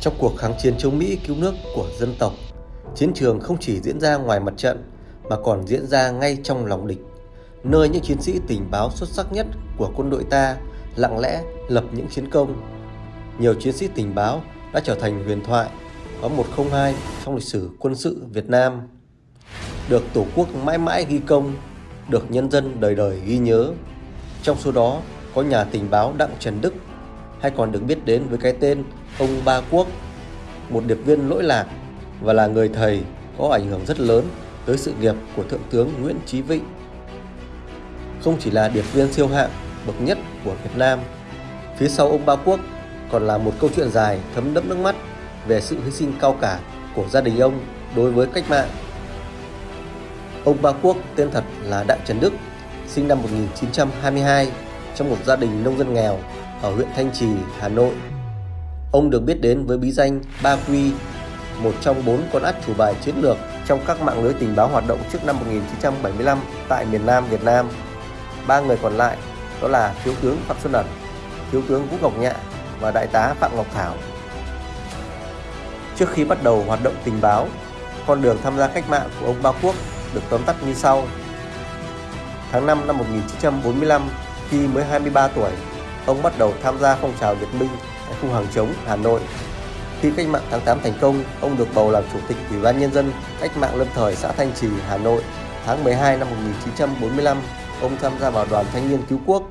Trong cuộc kháng chiến chống Mỹ cứu nước của dân tộc, chiến trường không chỉ diễn ra ngoài mặt trận mà còn diễn ra ngay trong lòng địch, nơi những chiến sĩ tình báo xuất sắc nhất của quân đội ta lặng lẽ lập những chiến công. Nhiều chiến sĩ tình báo đã trở thành huyền thoại có 102 trong lịch sử quân sự Việt Nam. Được Tổ quốc mãi mãi ghi công, được nhân dân đời đời ghi nhớ. Trong số đó có nhà tình báo Đặng Trần Đức hay còn được biết đến với cái tên ông Ba Quốc, một điệp viên lỗi lạc và là người thầy có ảnh hưởng rất lớn tới sự nghiệp của Thượng tướng Nguyễn Chí Vịnh. Không chỉ là điệp viên siêu hạng bậc nhất của Việt Nam, phía sau ông Ba Quốc còn là một câu chuyện dài thấm đẫm nước mắt về sự hy sinh cao cả của gia đình ông đối với cách mạng. Ông Ba Quốc tên thật là Đặng Trần Đức, sinh năm 1922 trong một gia đình nông dân nghèo ở huyện Thanh Trì, Hà Nội. Ông được biết đến với bí danh Ba Quy, một trong bốn con át chủ bài chiến lược trong các mạng lưới tình báo hoạt động trước năm 1975 tại miền Nam Việt Nam. Ba người còn lại đó là Thiếu tướng Phạm Xuân Ẩn, Thiếu tướng Vũ Ngọc Nhạ và Đại tá Phạm Ngọc Thảo. Trước khi bắt đầu hoạt động tình báo, con đường tham gia cách mạng của ông Ba Quốc được tóm tắt như sau. Tháng 5 năm 1945, khi mới 23 tuổi, ông bắt đầu tham gia phong trào Việt Minh tại khu hàng chống Hà Nội. Khi cách mạng tháng 8 thành công, ông được bầu làm chủ tịch Ủy ban Nhân dân cách mạng lâm thời xã Thanh Trì, Hà Nội. Tháng 12 năm 1945, ông tham gia vào đoàn thanh niên cứu quốc.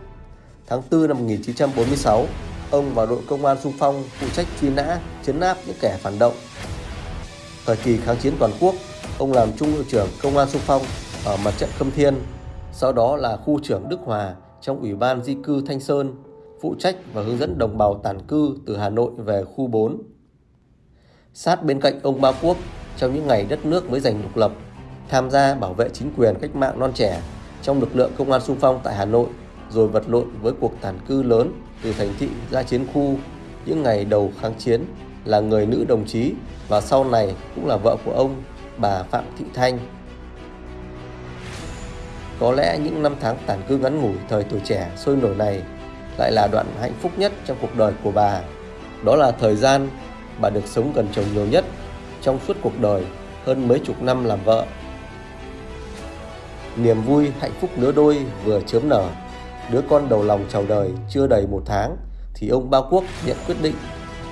Tháng 4 năm 1946, ông vào đội công an xung phong phụ trách truy nã, chấn áp những kẻ phản động. Thời kỳ kháng chiến toàn quốc, ông làm trung đội trưởng công an xung phong ở mặt trận Khâm Thiên, sau đó là khu trưởng Đức Hòa trong Ủy ban di cư Thanh Sơn, phụ trách và hướng dẫn đồng bào tản cư từ Hà Nội về khu 4. Sát bên cạnh ông Ba Quốc trong những ngày đất nước mới giành độc lập, tham gia bảo vệ chính quyền cách mạng non trẻ trong lực lượng công an xung phong tại Hà Nội, rồi vật lộn với cuộc tản cư lớn từ thành thị ra chiến khu những ngày đầu kháng chiến là người nữ đồng chí và sau này cũng là vợ của ông, bà Phạm Thị Thanh. Có lẽ những năm tháng tản cư ngắn ngủi thời tuổi trẻ sôi nổi này lại là đoạn hạnh phúc nhất trong cuộc đời của bà. Đó là thời gian bà được sống gần chồng nhiều nhất trong suốt cuộc đời hơn mấy chục năm làm vợ. Niềm vui hạnh phúc lứa đôi vừa chớm nở, đứa con đầu lòng chào đời chưa đầy một tháng thì ông Bao Quốc nhận quyết định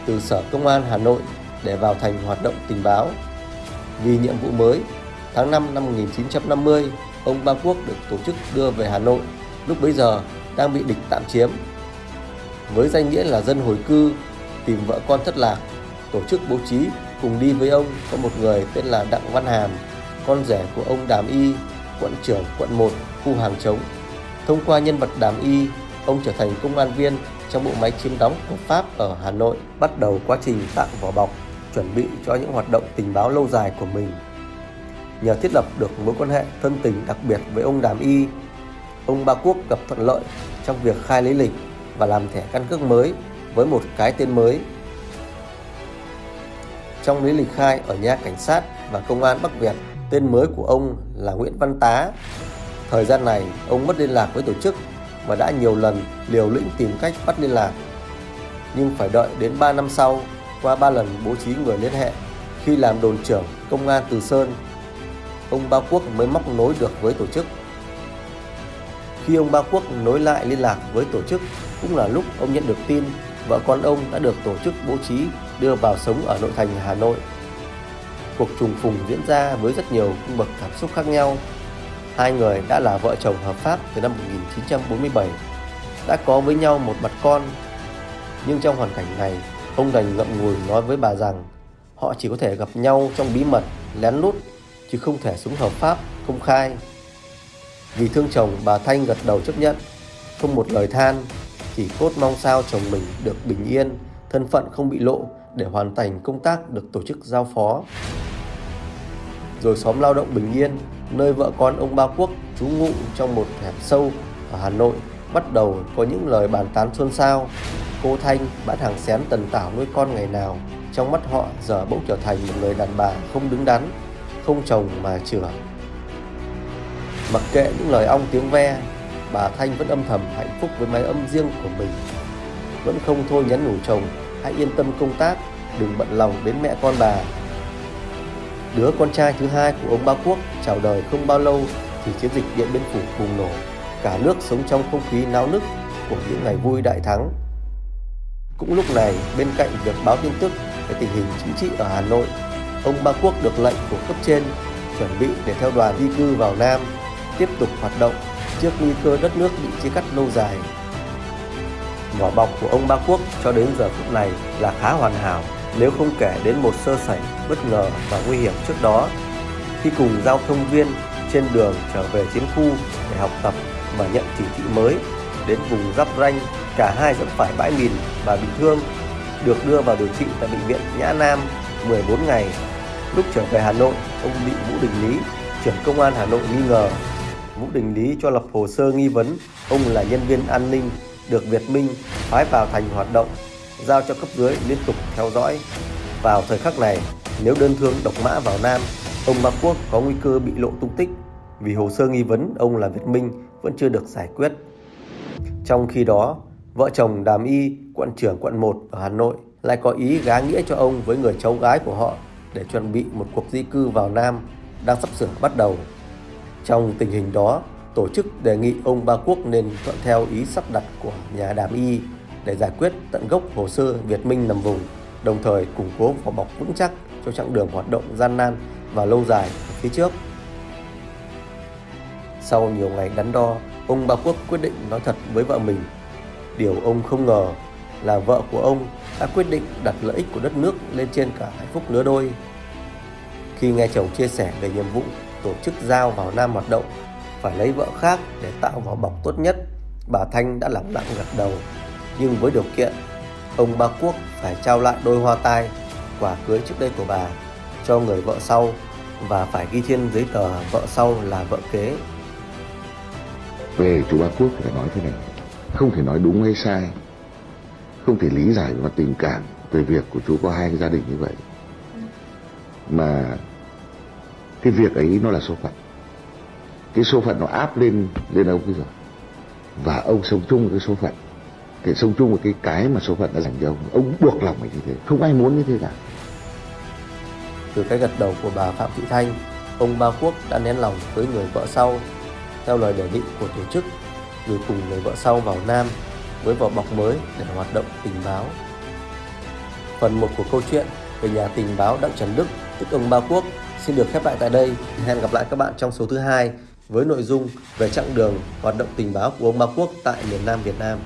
từ Sở Công an Hà Nội để vào thành hoạt động tình báo. Vì nhiệm vụ mới, tháng 5 năm 1950, ông Ba Quốc được tổ chức đưa về Hà Nội, lúc bấy giờ đang bị địch tạm chiếm. Với danh nghĩa là dân hồi cư, tìm vợ con thất lạc, tổ chức bố trí cùng đi với ông có một người tên là Đặng Văn Hàm, con rể của ông Đàm Y, quận trưởng quận 1, khu hàng chống. Thông qua nhân vật Đàm Y, ông trở thành công an viên trong bộ máy chiếm đóng của Pháp ở Hà Nội, bắt đầu quá trình tạo vỏ bọc, chuẩn bị cho những hoạt động tình báo lâu dài của mình. Nhờ thiết lập được mối quan hệ thân tình đặc biệt với ông Đàm Y, ông Ba Quốc gặp thuận lợi trong việc khai lý lịch và làm thẻ căn cước mới với một cái tên mới. Trong lý lịch khai ở nhà cảnh sát và công an Bắc Việt, tên mới của ông là Nguyễn Văn Tá. Thời gian này, ông mất liên lạc với tổ chức và đã nhiều lần liều lĩnh tìm cách bắt liên lạc. Nhưng phải đợi đến 3 năm sau, qua 3 lần bố trí người liên hệ, khi làm đồn trưởng công an Từ Sơn, ông Ba Quốc mới móc nối được với tổ chức. Khi ông Ba Quốc nối lại liên lạc với tổ chức, cũng là lúc ông nhận được tin vợ con ông đã được tổ chức bố trí đưa vào sống ở nội thành Hà Nội. Cuộc trùng phùng diễn ra với rất nhiều cung bậc cảm xúc khác nhau Hai người đã là vợ chồng hợp pháp từ năm 1947, đã có với nhau một mặt con. Nhưng trong hoàn cảnh này, ông đành ngậm ngùi nói với bà rằng họ chỉ có thể gặp nhau trong bí mật, lén lút, chứ không thể sống hợp pháp, công khai. Vì thương chồng, bà Thanh gật đầu chấp nhận, không một lời than, chỉ cốt mong sao chồng mình được bình yên, thân phận không bị lộ để hoàn thành công tác được tổ chức giao phó. Rồi xóm lao động bình yên, nơi vợ con ông Ba Quốc trú ngụ trong một hẻm sâu ở Hà Nội bắt đầu có những lời bàn tán xôn xao. Cô Thanh bán hàng xén tần tảo nuôi con ngày nào, trong mắt họ giờ bỗng trở thành một người đàn bà không đứng đắn, không chồng mà chửa. Mặc kệ những lời ong tiếng ve, bà Thanh vẫn âm thầm hạnh phúc với mái âm riêng của mình. Vẫn không thôi nhắn nhủ chồng hãy yên tâm công tác, đừng bận lòng đến mẹ con bà. Đứa con trai thứ hai của ông Ba Quốc chào đời không bao lâu thì chiến dịch Điện Biên Phủ bùng nổ. Cả nước sống trong không khí náo nức của những ngày vui đại thắng. Cũng lúc này, bên cạnh việc báo tin tức về tình hình chính trị ở Hà Nội, ông Ba Quốc được lệnh của cấp trên chuẩn bị để theo đoàn di cư vào Nam, tiếp tục hoạt động trước nguy cơ đất nước bị chia cắt lâu dài. Vỏ bọc của ông Ba Quốc cho đến giờ phút này là khá hoàn hảo, nếu không kể đến một sơ sẩy bất ngờ và nguy hiểm trước đó khi cùng giao thông viên trên đường trở về chiến khu để học tập và nhận chỉ thị mới, đến vùng giáp ranh, cả hai vẫn phải bãi mìn và bị thương, được đưa vào điều trị tại bệnh viện Nhã Nam 14 ngày lúc trở về Hà Nội, ông bị Vũ Đình Lý, trưởng công an Hà Nội nghi ngờ Vũ Đình Lý cho lập hồ sơ nghi vấn ông là nhân viên an ninh được Việt Minh phái vào thành hoạt động, giao cho cấp dưới liên tục theo dõi. Vào thời khắc này, nếu đơn thương độc mã vào Nam, ông Ba Quốc có nguy cơ bị lộ tung tích vì hồ sơ nghi vấn ông là Việt Minh vẫn chưa được giải quyết. Trong khi đó, vợ chồng Đàm Y, quận trưởng quận 1 ở Hà Nội lại có ý gá nghĩa cho ông với người cháu gái của họ để chuẩn bị một cuộc di cư vào Nam đang sắp sửa bắt đầu. Trong tình hình đó, tổ chức đề nghị ông Ba Quốc nên thuận theo ý sắp đặt của nhà đàm y để giải quyết tận gốc hồ sơ Việt Minh nằm vùng, đồng thời củng cố vỏ bọc vững chắc cho chặng đường hoạt động gian nan và lâu dài phía trước. Sau nhiều ngày đắn đo, ông Ba Quốc quyết định nói thật với vợ mình. Điều ông không ngờ là vợ của ông đã quyết định đặt lợi ích của đất nước lên trên cả hạnh phúc lứa đôi. Khi nghe chồng chia sẻ về nhiệm vụ tổ chức giao vào Nam hoạt động phải lấy vợ khác để tạo vỏ bọc tốt nhất, bà Thanh đã lặng lặng gật đầu. Nhưng với điều kiện, ông Ba Quốc phải trao lại đôi hoa tai, quả cưới trước đây của bà cho người vợ sau và phải ghi trên giấy tờ vợ sau là vợ kế. Về chú Ba Quốc phải nói thế này, không thể nói đúng hay sai, không thể lý giải và tình cảm về việc của chú có hai gia đình như vậy. Mà cái việc ấy nó là số phận. Cái số phận nó áp lên lên ông bây giờ và ông sống chung với cái số phận. Cái sống chung với cái cái mà số phận đã dành cho ông. Ông buộc lòng mình như thế. Không ai muốn như thế cả. Từ cái gật đầu của bà phạm thị thanh, ông ba quốc đã nén lòng với người vợ sau. Theo lời đề nghị của tổ chức gửi cùng người vợ sau vào nam với vỏ bọc mới để hoạt động tình báo. Phần một của câu chuyện về nhà tình báo đặng trần đức, tức ông ba quốc xin được khép lại tại đây hẹn gặp lại các bạn trong số thứ hai với nội dung về chặng đường hoạt động tình báo của ông Ba Quốc tại miền Nam Việt Nam.